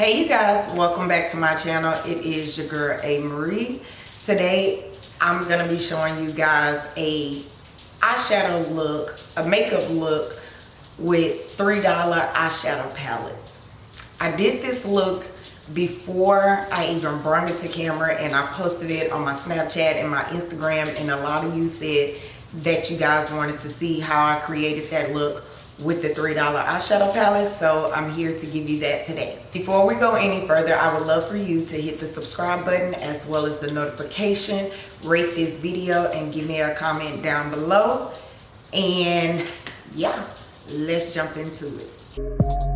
Hey you guys, welcome back to my channel. It is your girl A Marie. Today I'm gonna be showing you guys a eyeshadow look, a makeup look with $3 eyeshadow palettes. I did this look before I even brought it to camera and I posted it on my Snapchat and my Instagram and a lot of you said that you guys wanted to see how I created that look with the $3 eyeshadow palette. So I'm here to give you that today. Before we go any further, I would love for you to hit the subscribe button as well as the notification, rate this video and give me a comment down below. And yeah, let's jump into it.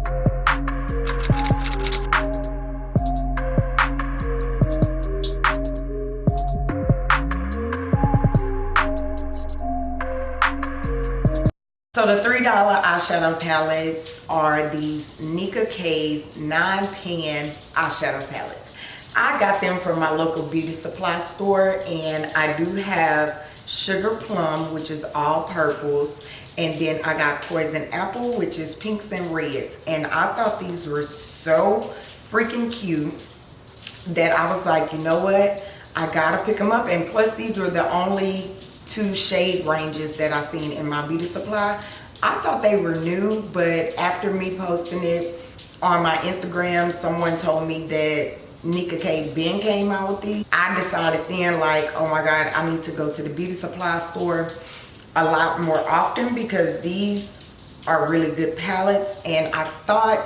So the $3 eyeshadow palettes are these Nicka K's 9 pan eyeshadow palettes. I got them from my local beauty supply store and I do have Sugar Plum, which is all purples. And then I got Poison Apple, which is pinks and reds. And I thought these were so freaking cute that I was like, you know what? I gotta pick them up. And plus these were the only two shade ranges that I seen in my beauty supply. I thought they were new, but after me posting it on my Instagram, someone told me that Nicka K Ben came out with these. I decided then like, oh my God, I need to go to the beauty supply store a lot more often because these are really good palettes. And I thought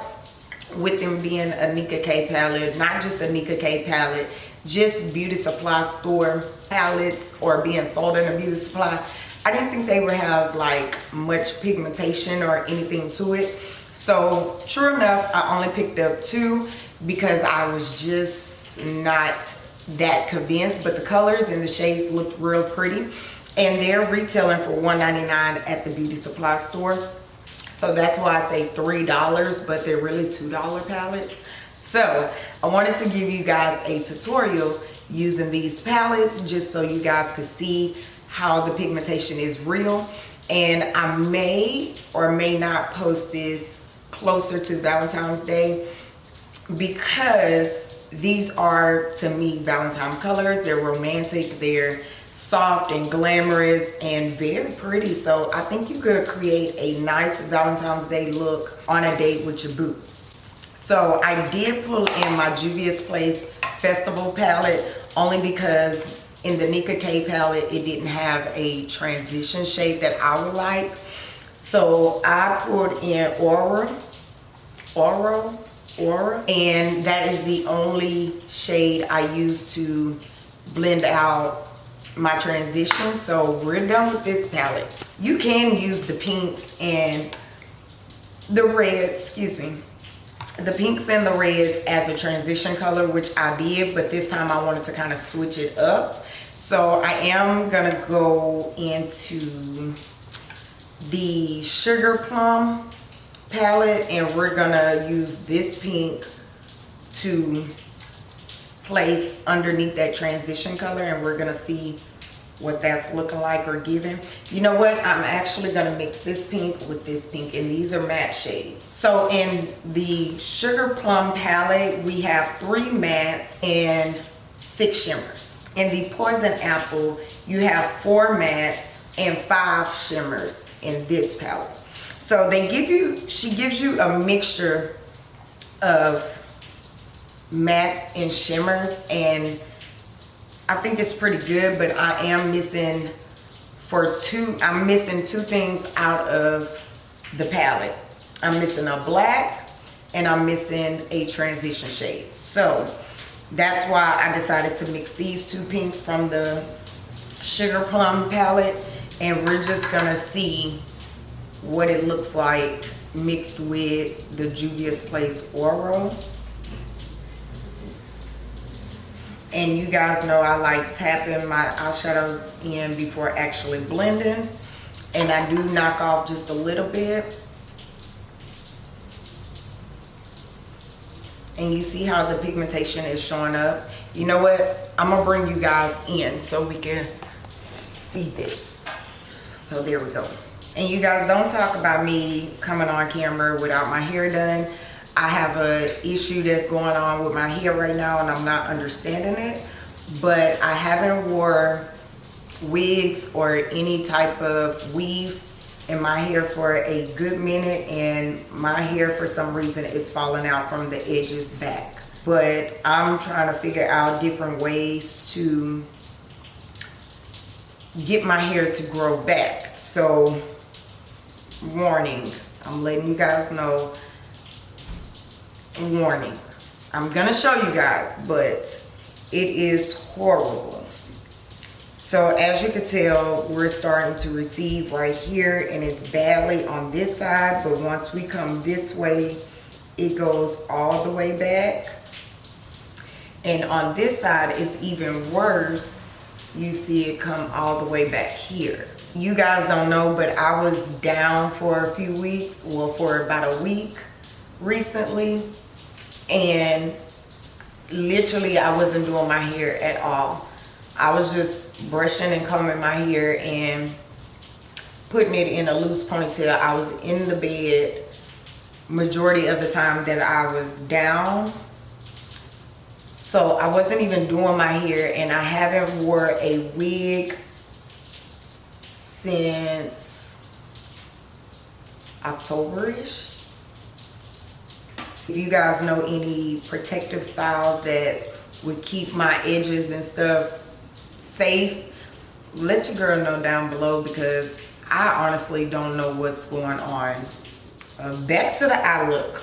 with them being a Nicka K palette, not just a Nicka K palette, just beauty supply store palettes or being sold in a beauty supply i didn't think they would have like much pigmentation or anything to it. So true enough i only picked up two because i was just not that convinced but the colors and the shades looked real pretty. And they're retailing for 1.99 at the beauty supply store. So that's why i say three dollars but they're really two dollar palettes so I wanted to give you guys a tutorial using these palettes just so you guys could see how the pigmentation is real. And I may or may not post this closer to Valentine's Day because these are to me Valentine colors. They're romantic, they're soft and glamorous and very pretty. So I think you could create a nice Valentine's Day look on a date with your boo. So I did pull in my Juvia's Place Festival palette only because in the Nicka K palette, it didn't have a transition shade that I would like. So I pulled in Aura, Aura, Aura, and that is the only shade I use to blend out my transition. So we're done with this palette. You can use the pinks and the reds, excuse me, the pinks and the reds as a transition color which I did but this time I wanted to kind of switch it up. So I am gonna go into the sugar plum palette and we're gonna use this pink to place underneath that transition color and we're gonna see what that's looking like or giving. You know what? I'm actually going to mix this pink with this pink and these are matte shades. So in the Sugar Plum palette, we have three mattes and six shimmers. In the Poison Apple, you have four mattes and five shimmers in this palette. So they give you, she gives you a mixture of mattes and shimmers and I think it's pretty good, but I am missing for two, I'm missing two things out of the palette. I'm missing a black and I'm missing a transition shade. So that's why I decided to mix these two pinks from the Sugar Plum palette and we're just gonna see what it looks like mixed with the Juvia's Place Oro. And you guys know I like tapping my eyeshadows in before actually blending. And I do knock off just a little bit. And you see how the pigmentation is showing up. You know what? I'm gonna bring you guys in so we can see this. So there we go. And you guys don't talk about me coming on camera without my hair done I have a issue that's going on with my hair right now and I'm not understanding it. But I haven't wore wigs or any type of weave in my hair for a good minute and my hair for some reason is falling out from the edges back but I'm trying to figure out different ways to get my hair to grow back so warning I'm letting you guys know warning I'm gonna show you guys but it is horrible so as you can tell, we're starting to receive right here and it's badly on this side, but once we come this way, it goes all the way back. And on this side, it's even worse. You see it come all the way back here. You guys don't know, but I was down for a few weeks, well, for about a week recently. And literally, I wasn't doing my hair at all. I was just brushing and combing my hair and putting it in a loose ponytail. I was in the bed majority of the time that I was down. So I wasn't even doing my hair and I haven't wore a wig since October-ish. If you guys know any protective styles that would keep my edges and stuff safe, let your girl know down below because I honestly don't know what's going on. Uh, back to the eye look.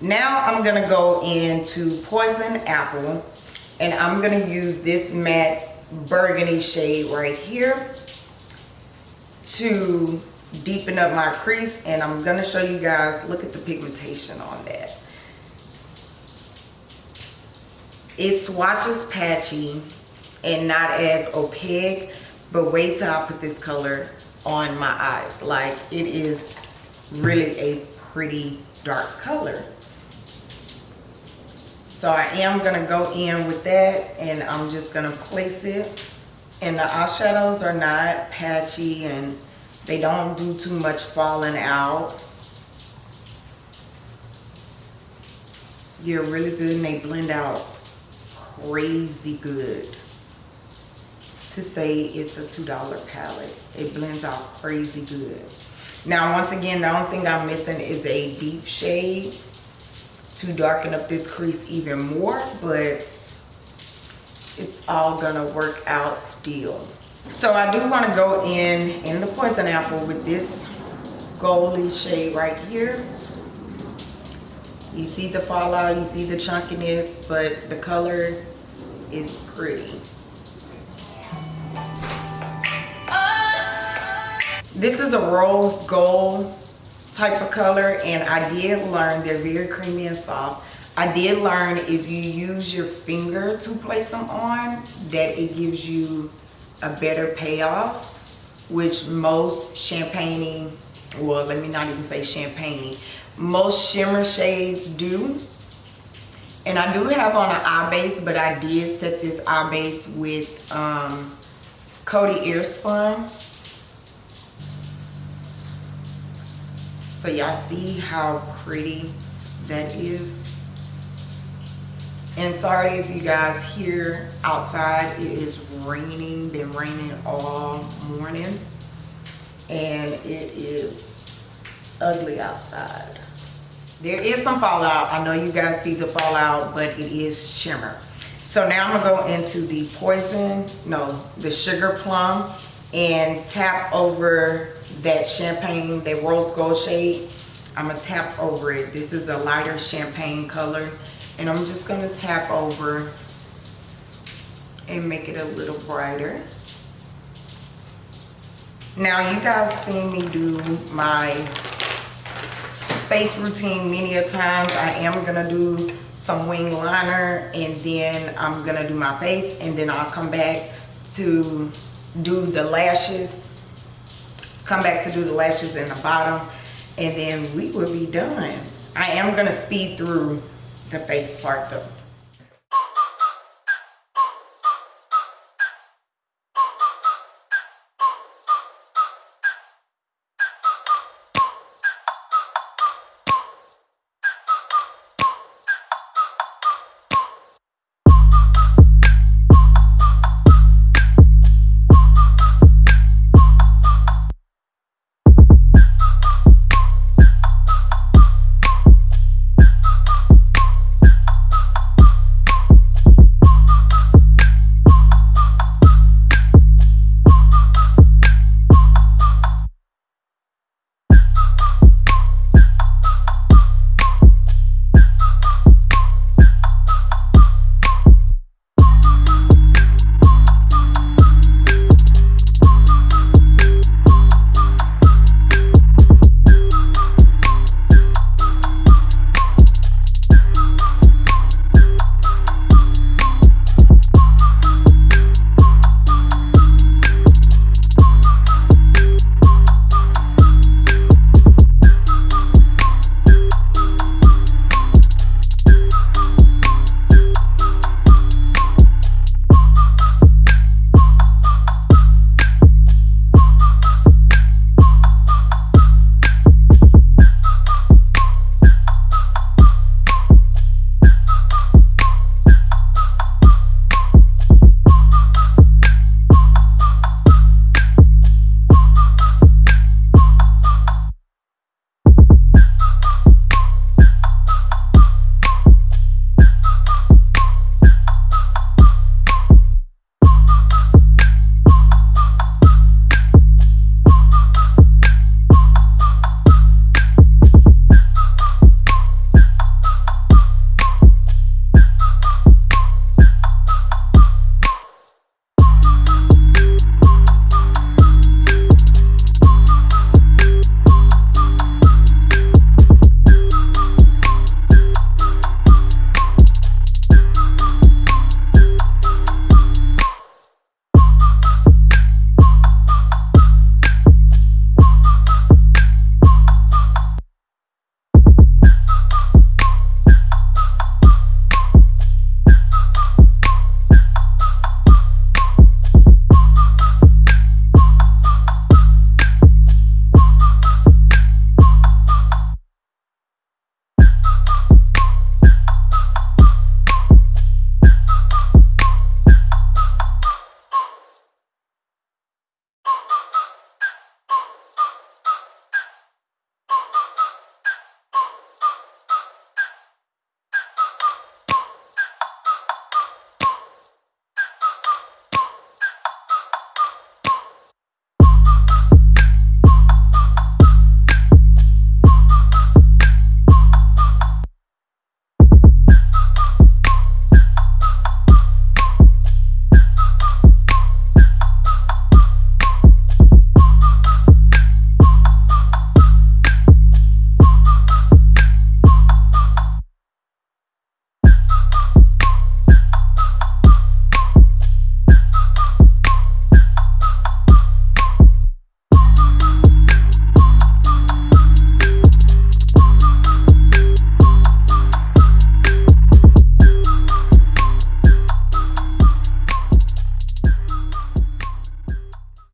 Now I'm gonna go into Poison Apple and I'm gonna use this matte burgundy shade right here to deepen up my crease and I'm gonna show you guys, look at the pigmentation on that. It swatches patchy and not as opaque but wait till I put this color on my eyes. Like it is really a pretty dark color. So I am gonna go in with that and I'm just gonna place it. And the eyeshadows are not patchy and they don't do too much falling out. They're really good and they blend out crazy good to say it's a $2 palette. It blends out crazy good. Now, once again, the only thing I'm missing is a deep shade to darken up this crease even more, but it's all gonna work out still. So I do wanna go in, in the Poison Apple with this goldy shade right here. You see the fallout, you see the chunkiness, but the color is pretty. This is a rose gold type of color and I did learn they're very creamy and soft. I did learn if you use your finger to place them on that it gives you a better payoff which most champagne well let me not even say champagne most shimmer shades do and I do have on an eye base but I did set this eye base with um, Coty Airspun So y'all see how pretty that is. And sorry if you guys hear outside, it is raining, been raining all morning. And it is ugly outside. There is some fallout. I know you guys see the fallout, but it is shimmer. So now I'm gonna go into the poison, no, the sugar plum and tap over that champagne, that rose gold shade. I'm gonna tap over it. This is a lighter champagne color. And I'm just gonna tap over and make it a little brighter. Now you guys seen me do my face routine many a times. I am gonna do some wing liner and then I'm gonna do my face and then I'll come back to do the lashes come back to do the lashes in the bottom and then we will be done i am to speed through the face part though